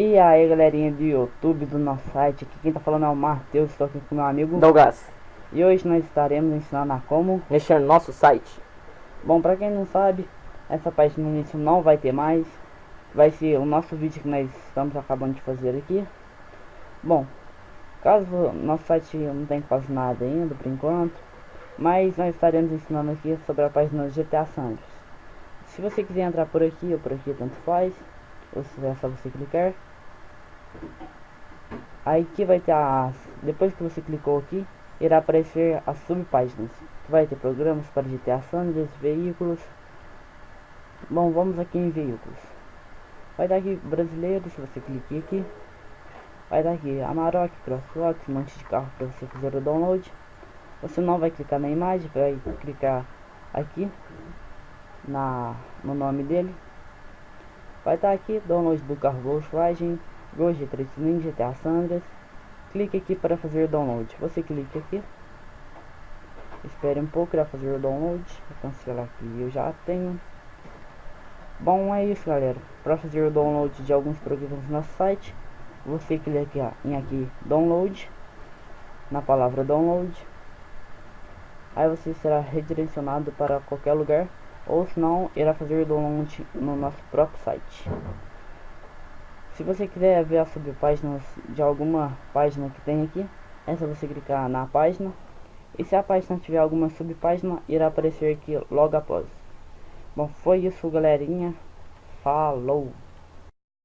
E aí galerinha do YouTube, do nosso site, aqui quem tá falando é o Matheus, estou aqui com meu amigo. Douglas. E hoje nós estaremos ensinando a como. Mexer no nosso site. Bom, pra quem não sabe, essa parte no início não vai ter mais. Vai ser o nosso vídeo que nós estamos acabando de fazer aqui. Bom, caso nosso site não tenha quase nada ainda por enquanto Mas nós estaremos ensinando aqui sobre a página GTA Santos Se você quiser entrar por aqui ou por aqui, tanto faz é só você clicar Aí aqui vai ter as... Depois que você clicou aqui, irá aparecer as subpáginas. Vai ter programas para GTA Sanders, veículos. Bom, vamos aqui em veículos. Vai dar aqui brasileiro, se você clicar aqui. Vai dar aqui Amarok, Crosswalk, um monte de carro para você fazer o download. Você não vai clicar na imagem, vai clicar aqui na, no nome dele. Vai estar aqui, download do carro Volkswagen, Gol G3 Ninja, GTA Sandras. Clique aqui para fazer o download. Você clica aqui. Espere um pouco para fazer o download. Cancelar aqui, eu já tenho. Bom, é isso galera. Para fazer o download de alguns programas no nosso site, você clica em aqui download, na palavra download. Aí você será redirecionado para qualquer lugar ou se não, irá fazer o download no nosso próprio site. Se você quiser ver as subpáginas de alguma página que tem aqui, é só você clicar na página. E se a página tiver alguma subpágina, irá aparecer aqui logo após. Bom, foi isso galerinha. Falou!